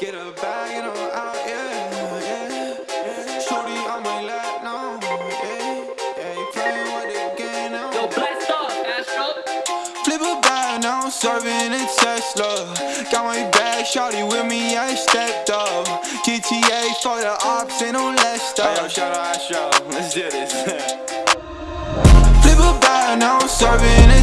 Get a bag and I'm out, yeah, yeah. Shorty on my lap now, yeah, yeah. You playing with the game now. Yo, blast off, Astro. Flip a bag now, I'm serving a Tesla. Got my bag, shorty with me, I stepped up. GTA for the ops, ain't no less stuff. Yo, shout out Astro. Let's do this. Flip a bag, now I'm serving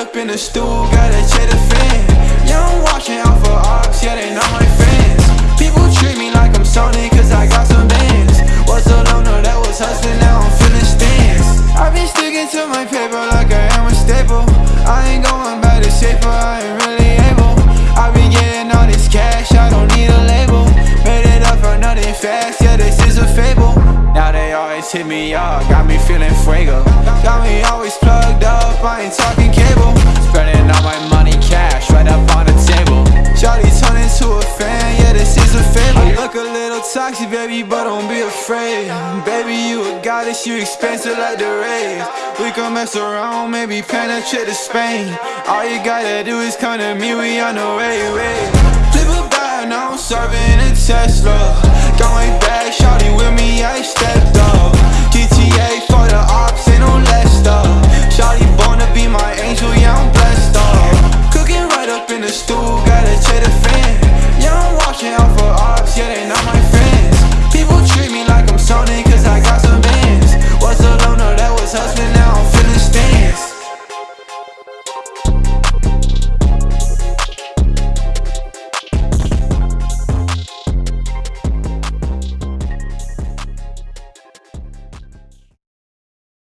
up in the stool, got a cheddar fan. Yeah, I'm watching out for ops, yeah, they not my friends. People treat me like I'm Sony, cause I got some bands. Was a loner that was hustling, now I'm feeling stands. I've been sticking to my paper like I am a staple. I ain't going back to safer, I ain't really able. I've been getting all this cash, I don't need a label. Made it up for nothing fast, yeah, this is a fable. Now they always hit me up, got me feeling fuego. Got me always plugged toxic, baby, but don't be afraid. Baby, you a goddess, you expensive like the rays. We can mess around, maybe penetrate to Spain. All you gotta do is come to me, we on the way, way. Flip a bag, now I'm serving a Tesla.